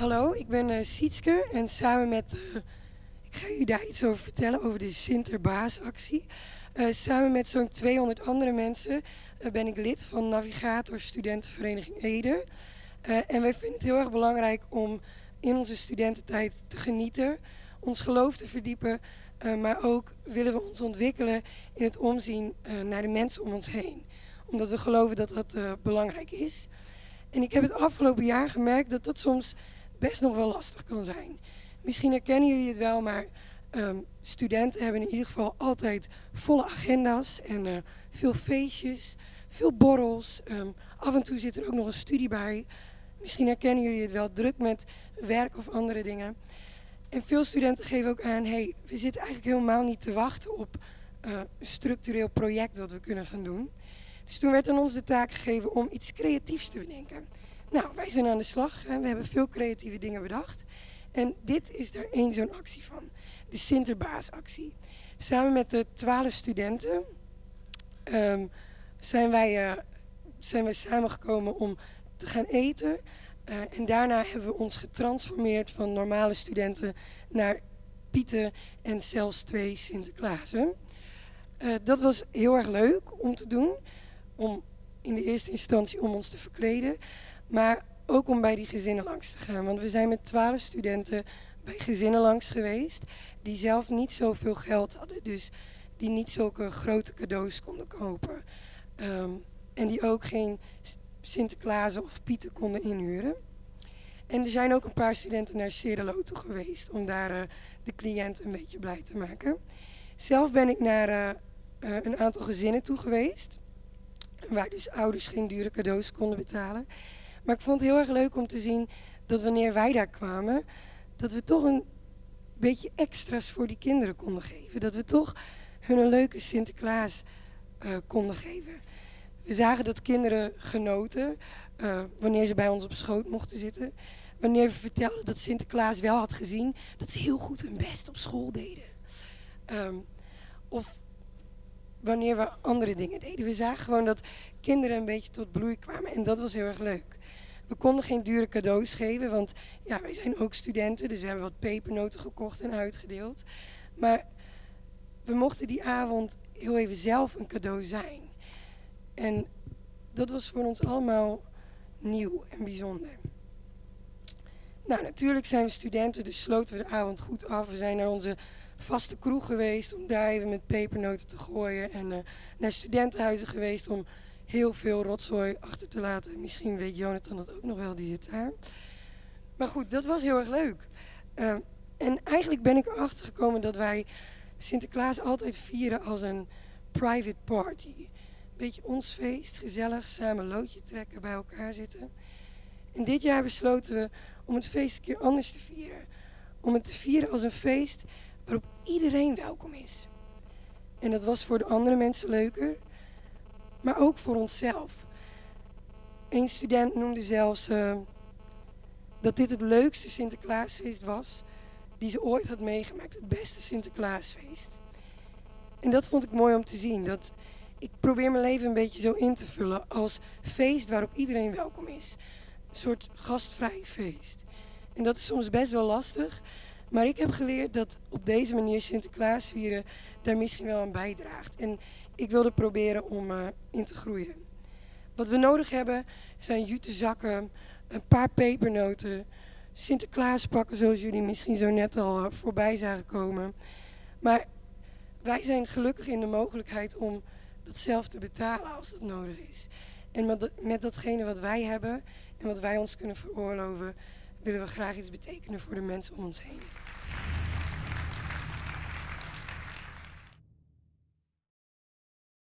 Hallo, ik ben uh, Sietske en samen met, uh, ik ga jullie daar iets over vertellen, over de Sinterbaasactie. Uh, samen met zo'n 200 andere mensen ben ik lid van Navigator Studentenvereniging Ede. en wij vinden het heel erg belangrijk om in onze studententijd te genieten, ons geloof te verdiepen, maar ook willen we ons ontwikkelen in het omzien naar de mensen om ons heen. Omdat we geloven dat dat belangrijk is. En ik heb het afgelopen jaar gemerkt dat dat soms best nog wel lastig kan zijn. Misschien herkennen jullie het wel, maar ehm, studenten hebben in ieder geval altijd volle agenda's en uh, veel feestjes, veel borrels. Um, af en toe zit er ook nog een studie bij. Misschien herkennen jullie het wel, druk met werk of andere dingen. En veel studenten geven ook aan, hey, we zitten eigenlijk helemaal niet te wachten op uh, een structureel project dat we kunnen gaan doen. Dus toen werd aan ons de taak gegeven om iets creatiefs te bedenken. Nou, wij zijn aan de slag. We hebben veel creatieve dingen bedacht. En dit is er één zo'n actie van. De Sinterbaasactie. Samen met de twaalf studenten um, zijn, wij, uh, zijn wij samengekomen om te gaan eten. Uh, en daarna hebben we ons getransformeerd van normale studenten naar Pieten en zelfs twee Sinterklaasen. Uh, dat was heel erg leuk om te doen. Om in de eerste instantie om ons te verkleden. Maar ook om bij die gezinnen langs te gaan. Want we zijn met twaalf studenten bij gezinnen langs geweest die zelf niet zoveel geld hadden. Dus die niet zulke grote cadeaus konden kopen. Um, en die ook geen Sinterklaas of Pieten konden inhuren. En er zijn ook een paar studenten naar Cerelo toe geweest om daar uh, de cliënt een beetje blij te maken. Zelf ben ik naar uh, uh, een aantal gezinnen toe geweest. Waar dus ouders geen dure cadeaus konden betalen. Maar ik vond het heel erg leuk om te zien dat wanneer wij daar kwamen, dat we toch een beetje extra's voor die kinderen konden geven. Dat we toch hun een leuke Sinterklaas uh, konden geven. We zagen dat kinderen genoten uh, wanneer ze bij ons op schoot mochten zitten. Wanneer we vertelden dat Sinterklaas wel had gezien dat ze heel goed hun best op school deden. Um, of wanneer we andere dingen deden. We zagen gewoon dat kinderen een beetje tot bloei kwamen en dat was heel erg leuk. We konden geen dure cadeaus geven, want ja, wij zijn ook studenten, dus we hebben wat pepernoten gekocht en uitgedeeld. Maar we mochten die avond heel even zelf een cadeau zijn. En dat was voor ons allemaal nieuw en bijzonder. Nou, natuurlijk zijn we studenten, dus sloten we de avond goed af. We zijn naar onze vaste kroeg geweest om daar even met pepernoten te gooien. En uh, naar studentenhuizen geweest om heel veel rotzooi achter te laten. Misschien weet Jonathan dat ook nog wel, die zit daar. Maar goed, dat was heel erg leuk. Uh, en eigenlijk ben ik erachter gekomen dat wij Sinterklaas altijd vieren als een private party. Beetje ons feest, gezellig, samen loodje trekken, bij elkaar zitten. En dit jaar besloten we om het feest een keer anders te vieren. Om het te vieren als een feest waarop iedereen welkom is. En dat was voor de andere mensen leuker, maar ook voor onszelf. Een student noemde zelfs uh, dat dit het leukste Sinterklaasfeest was die ze ooit had meegemaakt. Het beste Sinterklaasfeest. En dat vond ik mooi om te zien. Dat ik probeer mijn leven een beetje zo in te vullen als feest waarop iedereen welkom is. Soort gastvrij feest. En dat is soms best wel lastig. Maar ik heb geleerd dat op deze manier Sinterklaas vieren daar misschien wel aan bijdraagt. En ik wilde proberen om uh, in te groeien. Wat we nodig hebben zijn jute zakken, een paar pepernoten, Sinterklaas pakken zoals jullie misschien zo net al uh, voorbij zagen komen. Maar wij zijn gelukkig in de mogelijkheid om dat zelf te betalen als dat nodig is. En met, met datgene wat wij hebben en wat wij ons kunnen veroorloven, willen we graag iets betekenen voor de mensen om ons heen.